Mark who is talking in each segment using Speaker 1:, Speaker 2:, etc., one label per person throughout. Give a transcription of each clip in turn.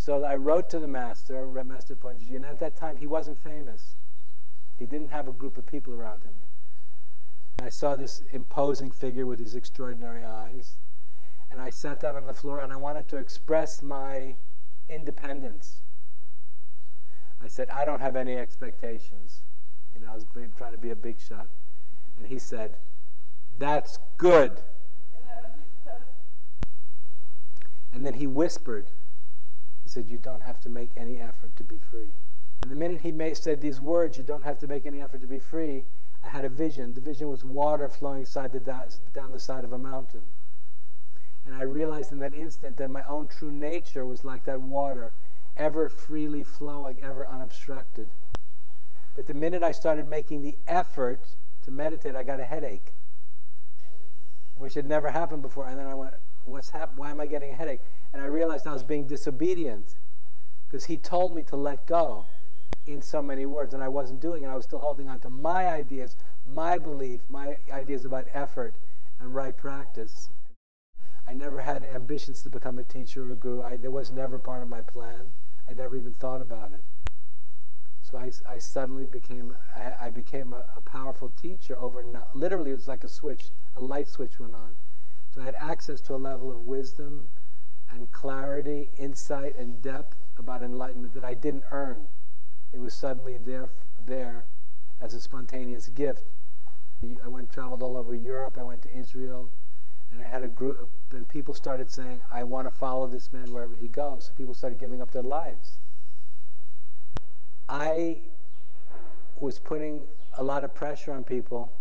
Speaker 1: So I wrote to the master, Master Poonjaji, and at that time he wasn't famous. He didn't have a group of people around him. I saw this imposing figure with these extraordinary eyes, and I sat down on the floor and I wanted to express my independence. I said, I don't have any expectations. You know, I was trying to be a big shot. And he said, That's good. And then he whispered, said, You don't have to make any effort to be free. And the minute he made, said these words, You don't have to make any effort to be free, I had a vision. The vision was water flowing side down the side of a mountain. And I realized in that instant that my own true nature was like that water, ever freely flowing, ever unobstructed. But the minute I started making the effort to meditate, I got a headache, which had never happened before. And then I went, what's happened? Why am I getting a headache? And I realized I was being disobedient because he told me to let go in so many words, and I wasn't doing it. I was still holding on to my ideas, my belief, my ideas about effort and right practice. I never had ambitions to become a teacher or a guru. I, it was never part of my plan. I never even thought about it. So I, I suddenly became, I, I became a, a, powerful teacher over, literally it was like a switch, a light switch went on. So I had access to a level of wisdom and clarity, insight and depth about enlightenment that I didn't earn. It was suddenly there, there as a spontaneous gift. I went traveled all over Europe. I went to Israel, and I had a group. And people started saying, "I want to follow this man wherever he goes." So people started giving up their lives. I was putting a lot of pressure on people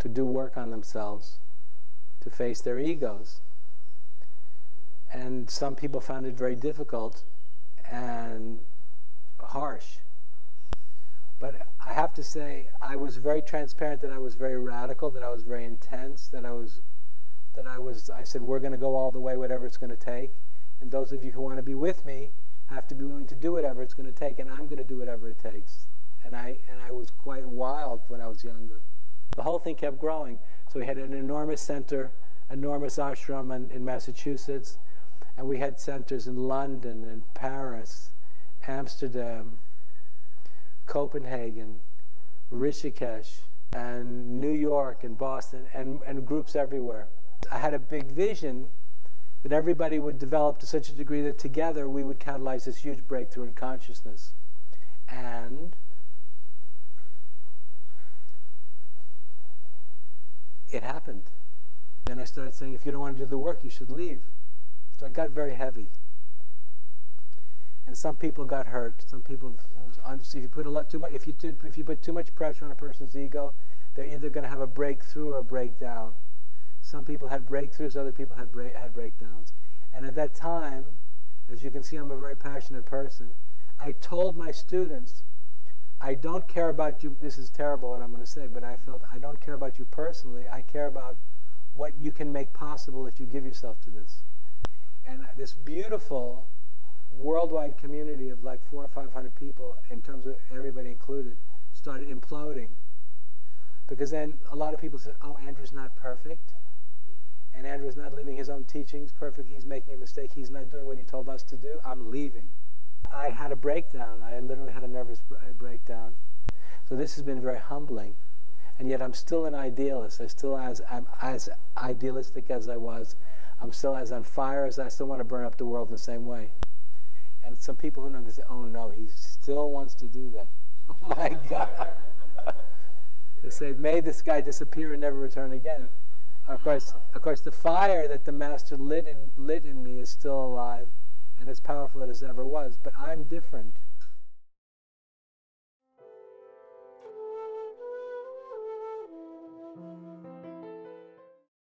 Speaker 1: to do work on themselves, to face their egos. And some people found it very difficult and harsh. But I have to say, I was very transparent that I was very radical, that I was very intense, that I was, that I was, I said, we're going to go all the way, whatever it's going to take. And those of you who want to be with me have to be willing to do whatever it's going to take, and I'm going to do whatever it takes. And I, and I was quite wild when I was younger. The whole thing kept growing. So we had an enormous center, enormous ashram in, in Massachusetts, and we had centers in London and Paris, Amsterdam, Copenhagen, Rishikesh, and New York and Boston, and, and groups everywhere. I had a big vision that everybody would develop to such a degree that together we would catalyze this huge breakthrough in consciousness. And it happened. Then I started saying, if you don't want to do the work, you should leave. So it got very heavy and some people got hurt. Some people, if you put a lot too much, if you if you put too much pressure on a person's ego, they're either going to have a breakthrough or a breakdown. Some people had breakthroughs, other people had had breakdowns. And at that time, as you can see, I'm a very passionate person. I told my students, I don't care about you. This is terrible what I'm going to say, but I felt I don't care about you personally. I care about what you can make possible if you give yourself to this. And this beautiful worldwide community of like four or five hundred people, in terms of everybody included, started imploding. Because then a lot of people said, oh, Andrew's not perfect. And Andrew's not living his own teachings perfect. He's making a mistake. He's not doing what he told us to do. I'm leaving. I had a breakdown. I literally had a nervous breakdown. So this has been very humbling. And yet I'm still an idealist. I still as I'm as idealistic as I was. I'm still as on fire as I still want to burn up the world in the same way. And some people who know, this say, oh no, he still wants to do that. Oh my God. they say, may this guy disappear and never return again. Of course, of course, the fire that the master lit in, lit in me is still alive and as powerful as it ever was. But I'm different.